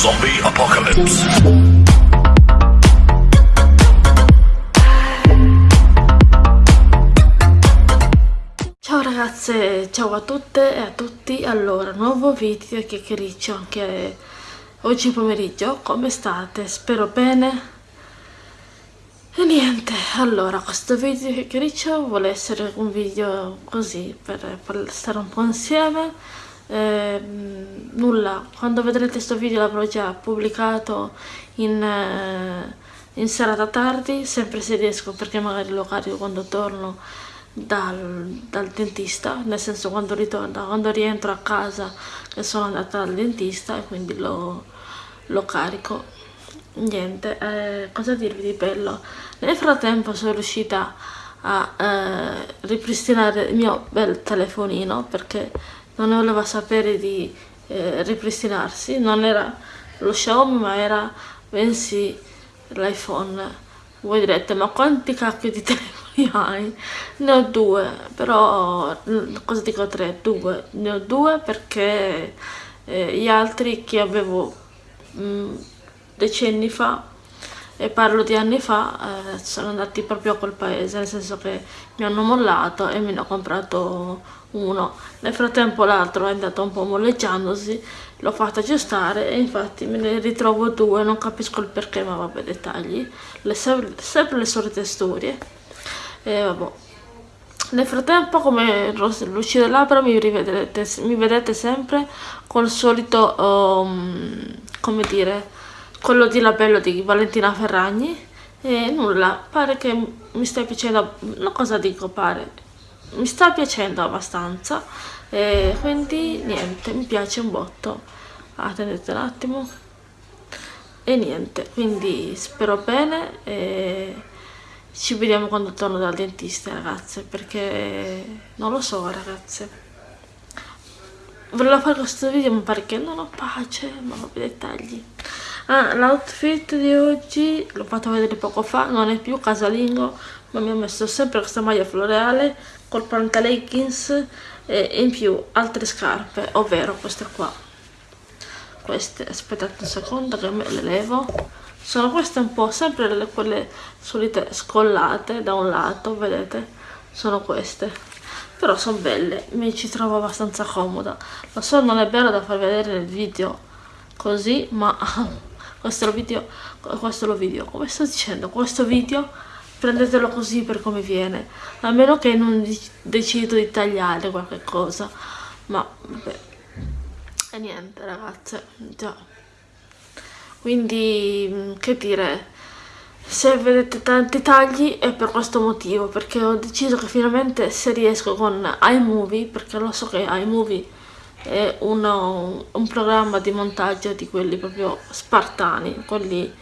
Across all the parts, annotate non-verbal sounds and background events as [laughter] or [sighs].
Zombie Apocalypse. Ciao ragazze, ciao a tutte e a tutti, allora nuovo video e chiacchiericcio anche oggi pomeriggio, come state? Spero bene e niente, allora questo video chiacchiericcio vuole essere un video così per, per stare un po' insieme eh, nulla, quando vedrete questo video l'avrò già pubblicato in, eh, in serata tardi, sempre se riesco perché magari lo carico quando torno dal, dal, dentista, nel senso quando ritorno, quando rientro a casa che sono andata dal dentista e quindi lo, lo carico niente, eh, cosa dirvi di bello? Nel frattempo sono riuscita a eh, ripristinare il mio bel telefonino perché non voleva sapere di eh, ripristinarsi, non era lo Xiaomi ma era bensì l'iPhone. Voi direte ma quanti cacchio di [laughs] telefoni hai? Ne ho due, però cosa dico tre? Due. Ne ho due perché eh, gli altri che avevo mh, mm, decenni fa e parlo di anni fa, eh, sono andati proprio a quel paese, nel senso che mi hanno mollato e me ne ho comprato uno. Nel frattempo l'altro è andato un po' molleggiandosi, l'ho fatto aggiustare e infatti me ne ritrovo due, non capisco il perché, ma vabbè, dettagli. Le, sempre le solite storie. E vabbè. Nel frattempo, come luci delle labbra, mi, mi vedete sempre col solito, um, come dire, quello di labello di Valentina Ferragni. E nulla, pare che mi stia piacendo, no cosa dico pare, mi sta piacendo abbastanza. E quindi niente, mi piace un botto, attendete un attimo. E niente, quindi spero bene e ci vediamo quando torno dal dentista ragazze perché non lo so ragazze. Volevo fare questo video ma perché non ho pace ma vabbè dettagli ah, l'outfit di oggi l'ho fatto vedere poco fa non è più casalingo ma mi ho messo sempre questa maglia floreale col pantaleggings e in più altre scarpe ovvero queste qua. Queste aspettate un secondo che me le levo. Sono queste un po' sempre le, quelle solite scollate da un lato vedete? Sono queste. Però sono belle mi ci trovo abbastanza comoda. Lo so non è bello da far vedere nel video così ma [laughs] questo video questo lo video come sto dicendo questo video prendetelo così per come viene a meno che non decido di tagliare qualche cosa ma vabbè. E niente ragazze già. Quindi che dire se vedete tanti tagli è per questo motivo, perché ho deciso che finalmente se riesco con iMovie, perché lo so che iMovie è uno, un programma di montaggio di quelli proprio spartani, quelli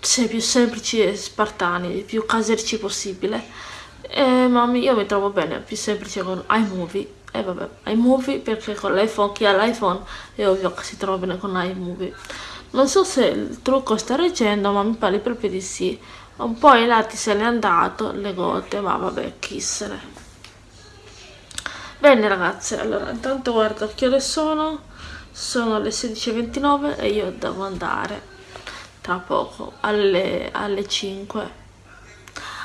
se più semplici e spartani, più caserici possibile. E, ma io mi trovo bene, più semplice con iMovie. E vabbè, iMovie perché con l'iPhone, chi ha l'iPhone è ovvio che si trova bene con iMovie non so se il trucco sta reggendo ma mi pare proprio di sì un po' ai lati se n'è andato le gote ma vabbè chi se ne bene ragazze allora intanto guardo che ore sono. Sono le 16.29 e io devo andare tra poco alle, alle 5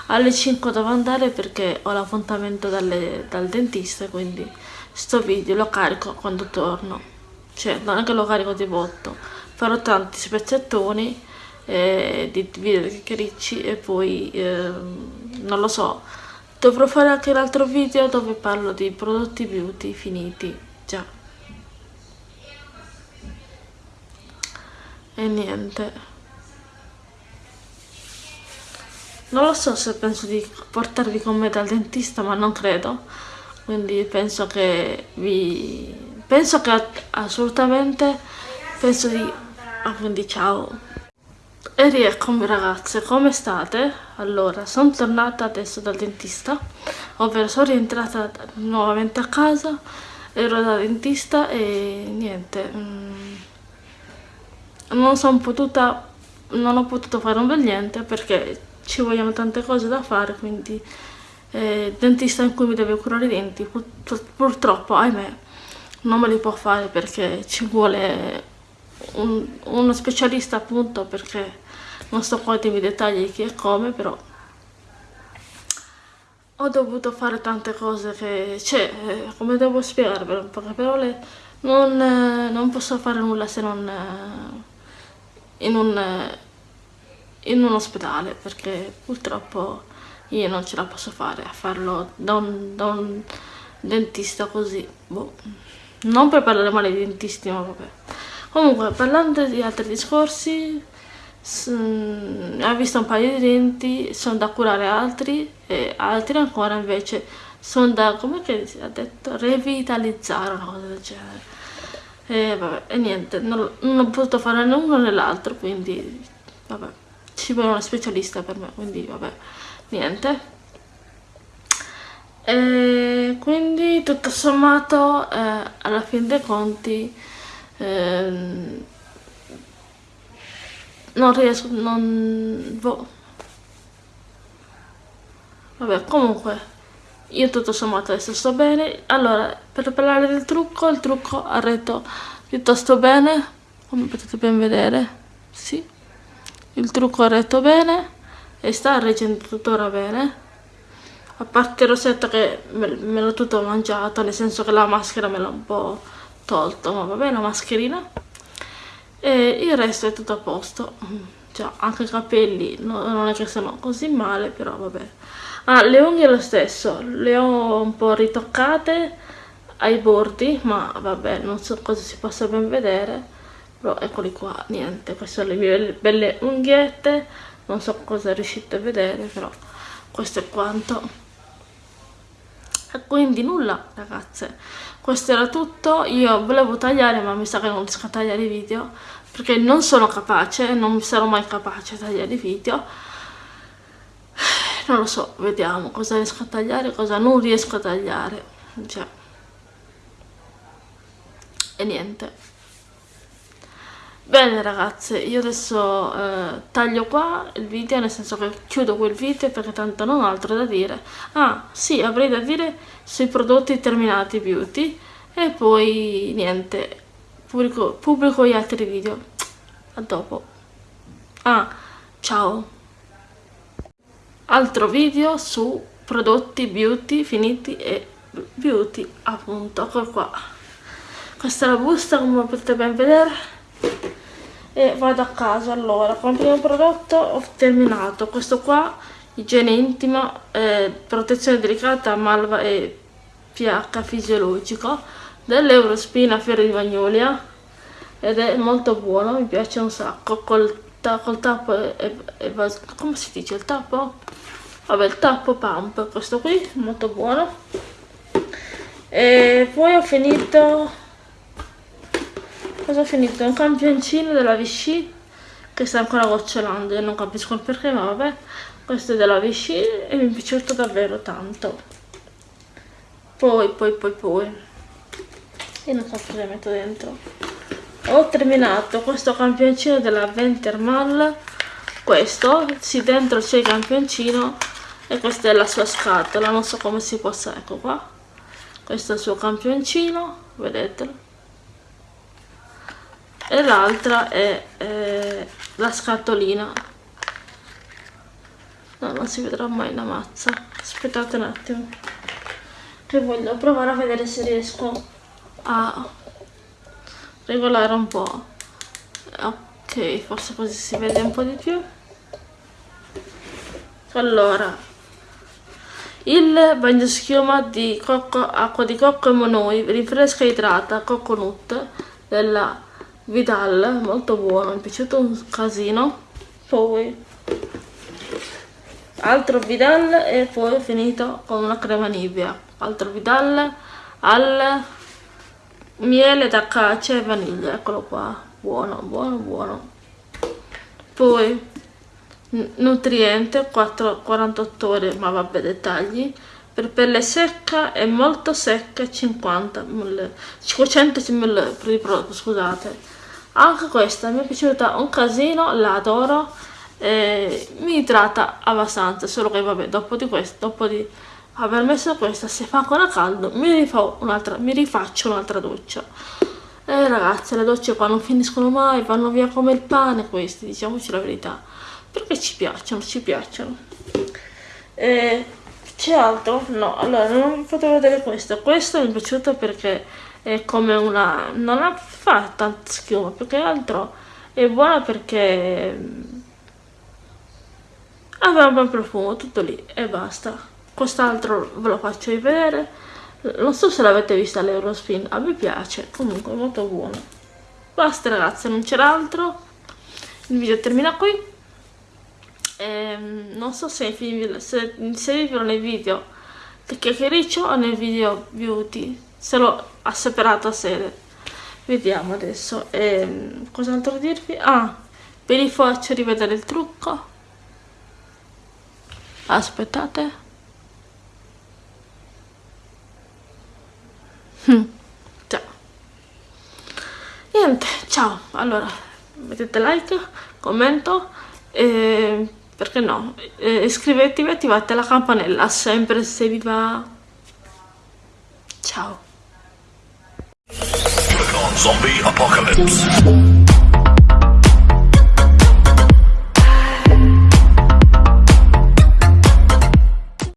alle 5 devo andare perché ho l'appuntamento dal dentista quindi sto video lo carico quando torno. Cioè non è che lo carico di botto. Farò tanti spezzettoni eh, di video di ricci e poi eh, non lo so dovrò fare anche l'altro video dove parlo di prodotti beauty finiti. Già. E niente. Non lo so se penso di portarvi con me dal dentista ma non credo. Quindi penso che vi penso che assolutamente penso di Ah, quindi ciao. E rieccomi ragazze, come state? Allora, sono tornata adesso dal dentista, ovvero sono rientrata nuovamente a casa, ero da dentista e niente, mm, non sono potuta, non ho potuto fare un bel niente perché ci vogliono tante cose da fare, quindi eh, dentista in cui mi deve curare i denti, pur, purtroppo, ahimè, non me li può fare perché ci vuole un, uno specialista appunto perché non sto qua i dettagli chi e come però ho dovuto fare tante cose che cioè eh, come devo spiegarvelo in poche parole non, eh, non posso fare nulla se non eh, in un in un ospedale perché purtroppo io non ce la posso fare a farlo da un, da un dentista così boh. non per parlare male di dentisti ma vabbè comunque parlando di altri discorsi ho visto un paio di denti sono da curare altri e altri ancora invece sono da come si ha detto revitalizzare una cosa del genere. E vabbè e niente non, non ho potuto fare né uno né l'altro quindi vabbè ci vuole una specialista per me quindi vabbè niente. E quindi tutto sommato eh, alla fine dei conti eh, non riesco non boh. vabbè comunque io tutto sommato adesso sto bene allora per parlare del trucco il trucco ha retto piuttosto bene come potete ben vedere sì il trucco ha retto bene e sta reggendo tuttora bene a parte il rossetto che me, me l'ho tutto mangiato nel senso che la maschera me l'ha un po' tolto ma vabbè la mascherina. E il resto è tutto a posto. Cioè anche i capelli no, non è che sono così male però vabbè. Ah le unghie lo stesso le ho un po' ritoccate ai bordi ma vabbè non so cosa si possa ben vedere però eccoli qua niente queste sono le mie belle unghiette non so cosa riuscite a vedere però questo è quanto quindi nulla ragazze. Questo era tutto. Io volevo tagliare ma mi sa che non riesco a tagliare i video perché non sono capace non sarò mai capace a tagliare i video. [sighs] Non lo so vediamo cosa riesco a tagliare cosa non riesco a tagliare. Cioè. E niente Bene ragazze, io adesso eh, taglio qua il video, nel senso che chiudo quel video perché tanto non ho altro da dire. Ah, sì, avrei da dire sui prodotti terminati beauty e poi niente, pubblico, pubblico gli altri video. A dopo. Ah, ciao. Altro video su prodotti beauty finiti e beauty, appunto, ecco qua. Questa è la busta come potete ben vedere e vado a casa allora. Con il primo prodotto ho terminato. Questo qua igiene intima eh, protezione delicata malva e pH fisiologico. dell'Eurospina Fiore di Magnolia. Ed è molto buono, mi piace un sacco. Col, ta col tappo e, e, come si dice il tappo? vabbè il tappo pump questo qui molto buono. E poi ho finito cosa ho finito? un campioncino della Vichy che sta ancora gocciolando io non capisco il perché ma vabbè questo è della Vichy e mi è piaciuto davvero tanto. Poi poi poi poi. E non so cosa metto dentro. Ho terminato questo campioncino della Ventermal. Questo sì dentro c'è il campioncino e questa è la sua scatola non so come si possa ecco qua. Questo è il suo campioncino vedetelo e l'altra è eh, la scatolina. No non si vedrà mai la mazza. Aspettate un attimo che voglio provare a vedere se riesco a regolare un po' ok forse così si vede un po' di più. Allora il bagno schiuma di cocco, acqua di cocco e monoi rinfresca e idrata coconut della Vidal, molto buono, mi è piaciuto un casino. Poi altro Vidal e poi finito con una crema Nivea. Altro Vidal al miele d'acacia e vaniglia, eccolo qua. Buono, buono, buono. Poi nutriente 4, 48 ore, ma vabbè dettagli per pelle secca e molto secca 50 ml 500 ml scusate anche questa mi è piaciuta un casino la adoro eh, mi idrata abbastanza solo che vabbè dopo di questo dopo di aver messo questa se fa ancora caldo mi, mi rifaccio un'altra doccia. Eh ragazze le docce qua non finiscono mai vanno via come il pane questi diciamoci la verità. Perché ci piacciono ci piacciono. E c'è altro? no allora non vi fatto vedere questo. Questo mi è piaciuto perché è come una non ha fa schiuma più che altro è buona perché aveva un bel profumo tutto lì e basta. Quest'altro ve lo faccio vedere. Non so se l'avete vista l'Eurospin a me piace comunque molto buono. Basta ragazze non c'era altro. Il video termina qui. E, ehm, non so se, se, se vi nei video del chiacchiericcio o nel video beauty se l'ho separato a sede vediamo adesso ehm, cos'altro dirvi ah ve li faccio rivedere il trucco aspettate Mm. Ciao. Niente, ciao. Allora, mettete like, commento e perché no? E iscrivetevi e attivate la campanella sempre se vi va. Ciao. Zombie Apocalypse.